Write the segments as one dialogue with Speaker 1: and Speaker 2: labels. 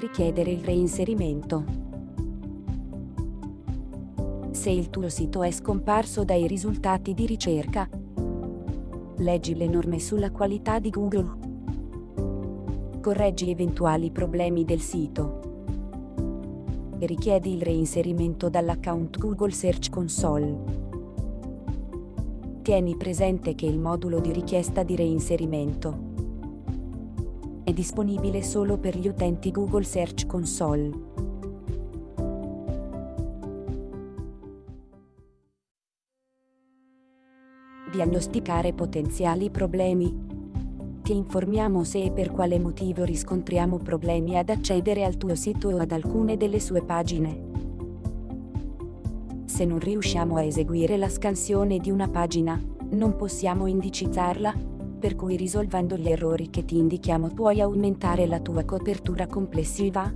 Speaker 1: Richiedere il reinserimento. Se il tuo sito è scomparso dai risultati di ricerca, leggi le norme sulla qualità di Google. Correggi eventuali problemi del sito. Richiedi il reinserimento dall'account Google Search Console. Tieni presente che il modulo di richiesta di reinserimento è disponibile solo per gli utenti Google Search Console. Diagnosticare potenziali problemi. Ti informiamo se e per quale motivo riscontriamo problemi ad accedere al tuo sito o ad alcune delle sue pagine. Se non riusciamo a eseguire la scansione di una pagina, non possiamo indicizzarla, per cui risolvendo gli errori che ti indichiamo puoi aumentare la tua copertura complessiva.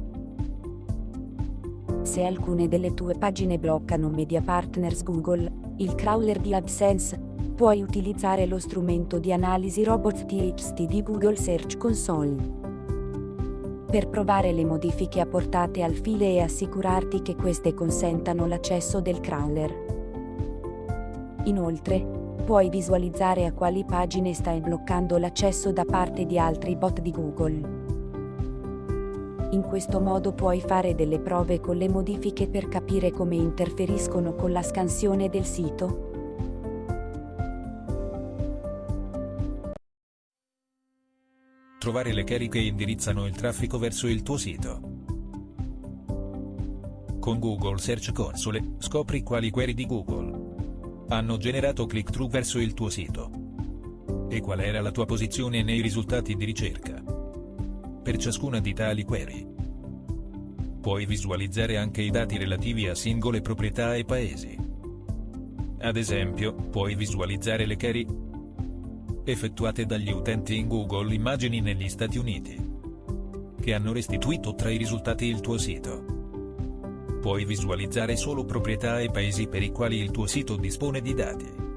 Speaker 1: Se alcune delle tue pagine bloccano Media Partners Google, il crawler di AdSense, puoi utilizzare lo strumento di analisi Robot TXT di Google Search Console. Per provare le modifiche apportate al file e assicurarti che queste consentano l'accesso del crawler. Inoltre, puoi visualizzare a quali pagine stai bloccando l'accesso da parte di altri bot di Google. In questo modo puoi fare delle prove con le modifiche per capire come interferiscono con la scansione del sito.
Speaker 2: Trovare le query che indirizzano il traffico verso il tuo sito. Con Google Search Console, scopri quali query di Google hanno generato click-through verso il tuo sito. E qual era la tua posizione nei risultati di ricerca? Per ciascuna di tali query. Puoi visualizzare anche i dati relativi a singole proprietà e paesi. Ad esempio, puoi visualizzare le query effettuate dagli utenti in Google Immagini negli Stati Uniti, che hanno restituito tra i risultati il tuo sito puoi visualizzare solo proprietà e paesi per i quali il tuo sito dispone di dati.